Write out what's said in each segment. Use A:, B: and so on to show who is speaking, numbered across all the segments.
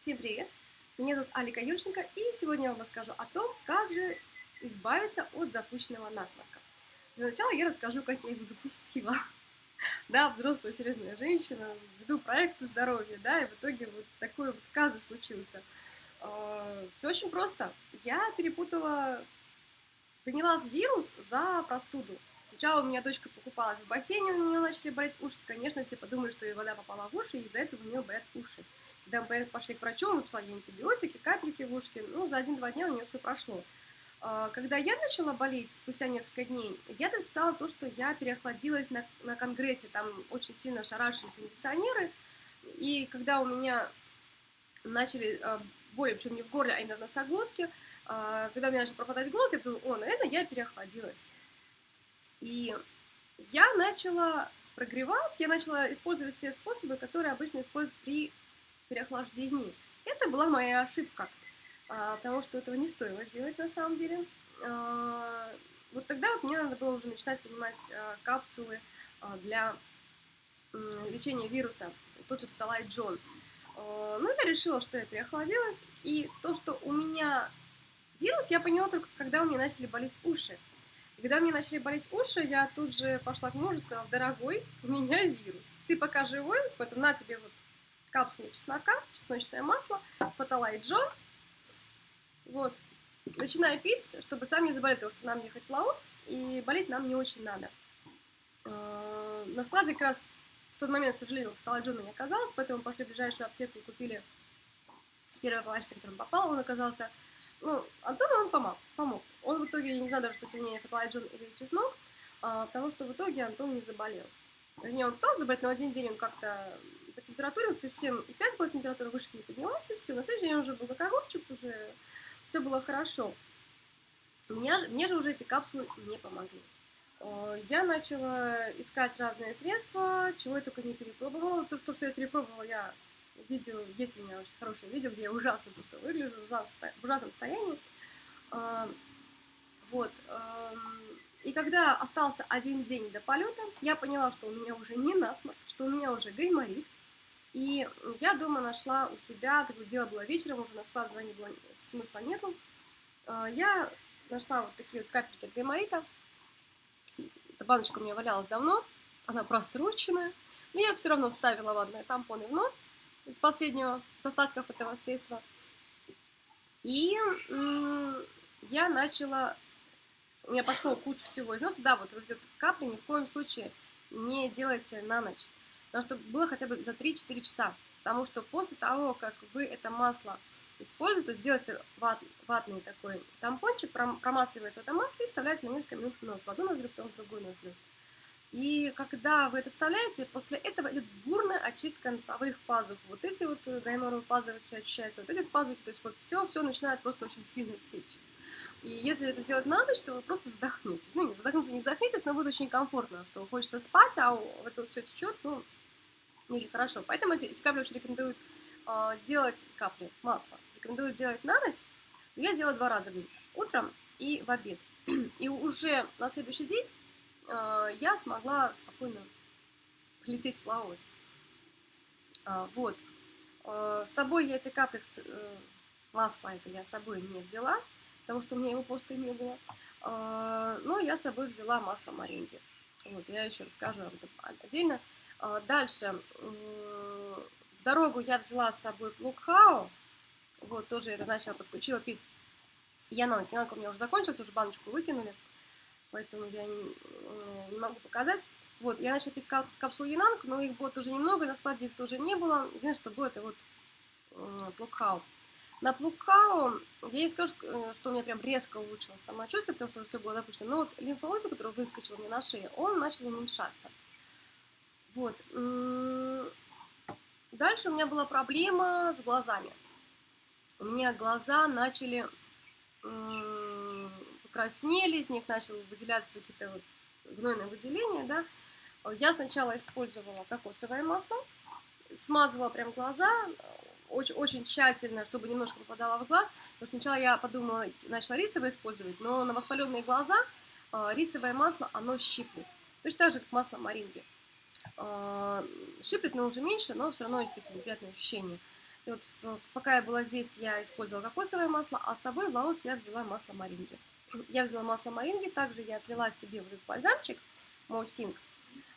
A: Всем привет! Меня зовут Алика Юрченко, и сегодня я вам расскажу о том, как же избавиться от запущенного насморка. Для начала я расскажу, как я его запустила. Да, взрослая серьезная женщина, веду проекты здоровья, да, и в итоге вот такой вот казус случился. А, Все очень просто. Я перепутала, приняла вирус за простуду. Сначала у меня дочка покупалась в бассейне, у нее начали болеть уши. Конечно, все подумали, что ей вода попала в уши, и из-за этого у нее болят уши. Мы пошли к врачу, он написал ей антибиотики, капельки в ушки. Ну, за один-два дня у нее все прошло. А, когда я начала болеть спустя несколько дней, я написала то, что я переохладилась на, на конгрессе, там очень сильно шарашили кондиционеры, и когда у меня начали а, боли, причем не в горле, а именно в носоглотке, а, когда у меня начал пропадать голос, я подумала, о, наверное, я переохладилась. И я начала прогревать, я начала использовать все способы, которые обычно используют при переохлаждении. Это была моя ошибка, а, потому что этого не стоило делать на самом деле. А, вот тогда вот мне надо было уже начинать принимать а, капсулы для лечения вируса, тот же Фталай Джон. Ну, я решила, что я переохладилась, и то, что у меня вирус, я поняла только, когда у меня начали болеть уши. Когда меня начали болеть уши, я тут же пошла к мужу и сказала, дорогой, у меня вирус. Ты пока живой, поэтому на тебе вот капсулу чеснока, чесночное масло, фотолайт. Вот. Начинаю пить, чтобы сам не заболеть, потому что нам ехать в Лаос, и болеть нам не очень надо. А, на складе как раз в тот момент, к сожалению, фотолайт не оказалось, поэтому пошли в ближайшую аптеку и купили первый с которым попал, он оказался... Ну, Антону он помог, помог. Он в итоге, я не знаю даже, что сильнее, фотолайт или чеснок, а, потому что в итоге Антон не заболел. Вернее, он пытался заболеть, но один день он как-то по температуре, 37,5 была температура, выше не поднялась, и все. На следующий день уже был как огурчик, уже все было хорошо. Меня, мне же уже эти капсулы не помогли. Я начала искать разные средства, чего я только не перепробовала. То, что, я перепробовала, я видео, есть у меня очень хорошее видео, где я ужасно просто выгляжу, в ужасном состоянии. А, вот. И когда остался один день до полета, я поняла, что у меня уже не насморк, что у меня уже гайморит, и я дома нашла у себя, такое дело было вечером, уже на склад звонить было, смысла нету. А, я нашла вот такие вот капельки гайморита. Эта баночка у меня валялась давно, она просроченная. Но я все равно вставила ватные тампоны в нос из последнего, с остатков этого средства. И я начала, у меня пошло кучу всего из носа. Да, вот, вот эти капли ни в коем случае не делайте на ночь. Потому что было хотя бы за 3-4 часа. Потому что после того, как вы это масло используете, то сделайте ват, ватный такой тампончик, промасливается это масло и вставляете на несколько минут в нос. В одну ноздрю, потом в другую ноздрю. И когда вы это вставляете, после этого идет бурная очистка носовых пазух. Вот эти вот гайморовые пазухи ощущаются, вот эти пазухи, то есть вот все, все начинает просто очень сильно течь. И если это сделать на ночь, то вы просто задохнетесь. Ну, не задохнетесь, не задохнетесь, но будет очень комфортно, что хочется спать, а это вот все течет, ну, не очень хорошо. Поэтому эти, эти капли очень рекомендуют э, делать, капли, масло, рекомендуют делать на ночь. Я делаю два раза в день, утром и в обед. И уже на следующий день э, я смогла спокойно лететь плавать. Э, вот. Э, с собой я эти капли, э, масла это я с собой не взяла, потому что у меня его просто не было. Э, но я с собой взяла масло маринги. Вот, я еще расскажу об этом отдельно. А, дальше. В дорогу я взяла с собой плукхау. Вот, тоже это начала, подключила пить. Янанг. Янанг у меня уже закончился, уже баночку выкинули. Поэтому я не, не могу показать. Вот, я начала пить капсулу Янанг, но их было тоже немного, на складе их тоже не было. Единственное, что было, это вот плукхау. На плукхау я не скажу, э, что у меня прям резко улучшилось самочувствие, потому что все было допущено. Но вот лимфоузел, который выскочил мне на шее, он начал уменьшаться. Вот. Дальше у меня была проблема с глазами. У меня глаза начали покраснели, из них начали выделяться какие-то вот гнойные выделения, да. Я сначала использовала кокосовое масло, смазывала прям глаза, очень, очень тщательно, чтобы немножко попадало в глаз, потому что сначала я подумала, начала рисовое использовать, но на воспаленные глаза а, рисовое масло, оно щиплет. Точно так же, как масло маринги. А, Шиплет, но уже меньше, но все равно есть такие неприятные ощущения. И вот пока я была здесь, я использовала кокосовое масло, а с собой Лаос я взяла масло маринги. Я взяла масло маринги, также я отлила себе вот этот бальзамчик Моусинг.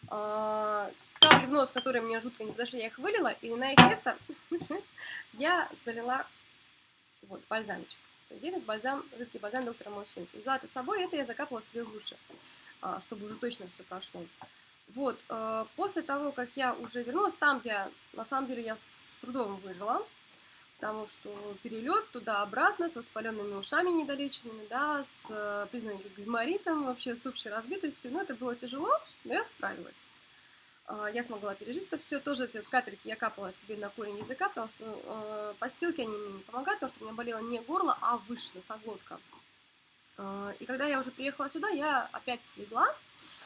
A: Капли в нос, которые мне жутко не подошли, я их вылила, и на их место я залила вот бальзамчик. То есть здесь бальзам, жидкий бальзам доктора Моусинг. Взяла это с собой, это я закапывала себе в уши, а, чтобы уже точно все прошло. Вот, э, после того, как я уже вернулась, там я, на самом деле, я с трудом выжила, потому что перелет туда-обратно с воспаленными ушами недолеченными, да, с э, признаками гайморитом, вообще с общей разбитостью, но это было тяжело, но я справилась. Э, я смогла пережить это все. Тоже эти вот капельки я капала себе на корень языка, потому что постилки они мне не помогают, потому что у меня болело не горло, а выше, носоглотка. Э, и когда я уже приехала сюда, я опять слегла,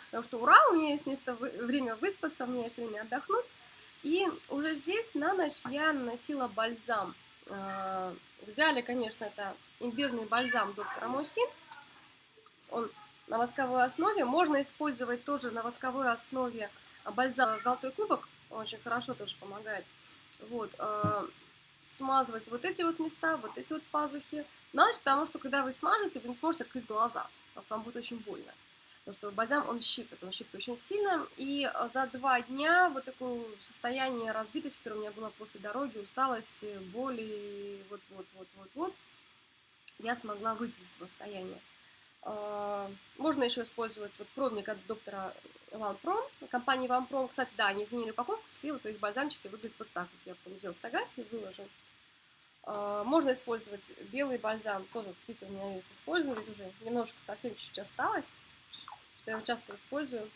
A: Потому что ура, у меня есть место, время выспаться, у меня есть время отдохнуть. И уже здесь на ночь я наносила бальзам. А, в идеале, конечно, это имбирный бальзам доктора Моси. Он на восковой основе. Можно использовать тоже на восковой основе бальзам «Золотой кубок». Он очень хорошо тоже помогает. Вот. А, смазывать вот эти вот места, вот эти вот пазухи. На ночь, потому что когда вы смажете, вы не сможете открыть глаза. Потому вам будет очень больно. Потому что бальзам, он щипает, он щипает очень сильно. И э, за два дня вот такое состояние разбитости, которое у меня было после дороги, усталости, боли, вот-вот-вот-вот-вот, я смогла выйти из этого состояния. А, можно еще использовать вот пробник от доктора Ванпром, компании Ванпром. Кстати, да, они изменили упаковку, теперь вот их бальзамчики выглядят вот так. Вот я потом сделала фотографии, выложу. А, можно использовать белый бальзам, тоже, видите, у меня весь использован, здесь уже немножко совсем чуть-чуть осталось что я часто использую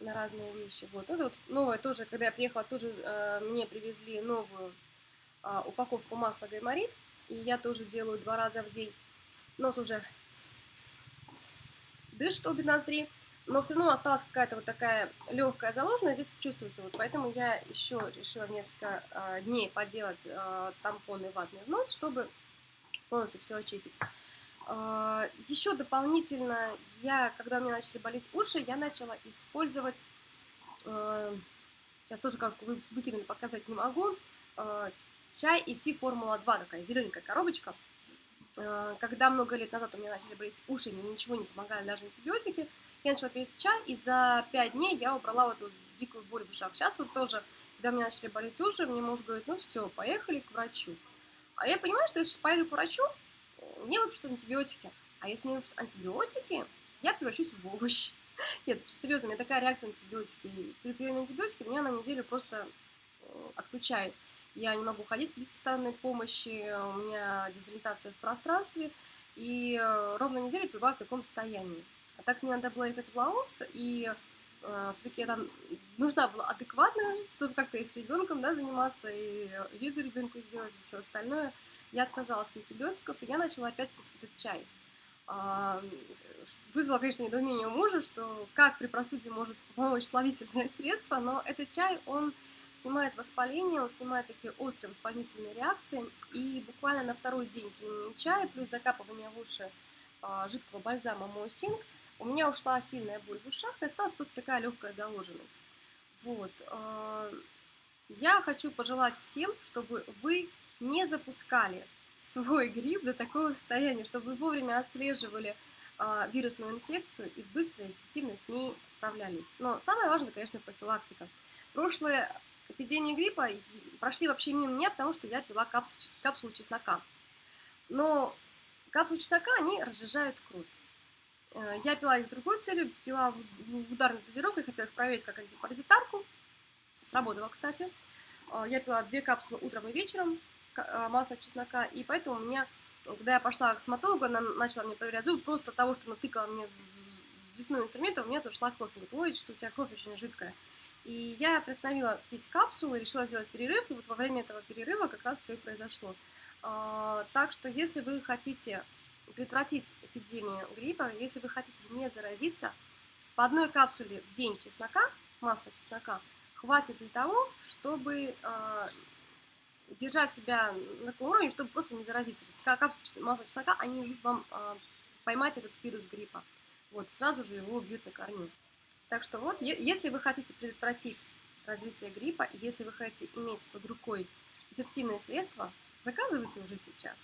A: на разные вещи. Вот. Это вот новое тоже, когда я приехала, тоже э, мне привезли новую э, упаковку масла гайморит. И я тоже делаю два раза в день. Нос уже дышит обе ноздри. Но все равно осталась какая-то вот такая легкая заложенность, здесь чувствуется. Вот поэтому я еще решила несколько э, дней поделать э, тампоны ватный в нос, чтобы полностью все очистить. А, Еще дополнительно, я, когда у меня начали болеть уши, я начала использовать, а, сейчас тоже как вы выкинули, показать не могу, а, чай Иси Формула 2, такая зелененькая коробочка. Когда много лет назад у меня начали болеть уши, мне ничего не помогали, даже антибиотики, я начала пить чай, и за 5 дней я убрала вот эту дикую боль в ушах. Сейчас вот тоже, когда у меня начали болеть уши, мне муж говорит, ну все, поехали к врачу. А я понимаю, что если поеду к врачу, мне выпишут антибиотики. А если мне антибиотики, я превращусь в овощ. Нет, серьезно, у меня такая реакция антибиотики. При приеме антибиотиков меня на неделю просто э, отключает. Я не могу ходить без постоянной помощи, у меня дезориентация в пространстве, и э, ровно неделю пребываю в таком состоянии. А так мне надо было ехать в Лаос, и э, все-таки я там нужна была адекватная, чтобы как-то и с ребенком да, заниматься, и визу ребенку сделать, и все остальное – я отказалась от антибиотиков, и я начала опять пить этот чай. А, вызвало, конечно, недоумение у мужа, что как при простуде может помочь слабительное средство, но этот чай, он снимает воспаление, он снимает такие острые воспалительные реакции, и буквально на второй день применения чая, плюс закапывание в уши а, жидкого бальзама Моусинг, у меня ушла сильная боль в ушах, и осталась просто такая легкая заложенность. Вот. А, я хочу пожелать всем, чтобы вы не запускали свой грипп до такого состояния, чтобы вовремя отслеживали э, вирусную инфекцию и быстро и эффективно с ней справлялись. Но самое важное, конечно, профилактика. Прошлые эпидемии гриппа прошли вообще мимо меня, потому что я пила капсулу, капсулу чеснока. Но капсулы чеснока, они разжижают кровь. Э, я пила их с другой целью, пила в ударной дозировке, хотела их проверить как антипаразитарку. Сработало, кстати. Э, я пила две капсулы утром и вечером, а, масло чеснока, и поэтому у меня, когда я пошла к стоматологу, она начала мне проверять зубы, просто того, что натыкала мне в десной инструментом, у меня тоже шла кровь. Она говорит, ой, что у тебя кровь очень жидкая. И я приостановила пить капсулы, решила сделать перерыв, и вот во время этого перерыва как раз все и произошло. А, так что, если вы хотите предотвратить эпидемию гриппа, если вы хотите не заразиться, по одной капсуле в день чеснока, масла чеснока, хватит для того, чтобы а, держать себя на таком уровне, чтобы просто не заразиться. Как масла чеснока, они дают вам э, поймать этот вирус гриппа. Вот, сразу же его бьют на корню. Так что вот, если вы хотите предотвратить развитие гриппа, если вы хотите иметь под рукой эффективные средства заказывайте уже сейчас.